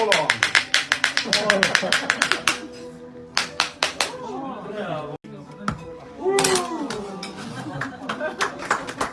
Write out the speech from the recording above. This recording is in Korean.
hold on.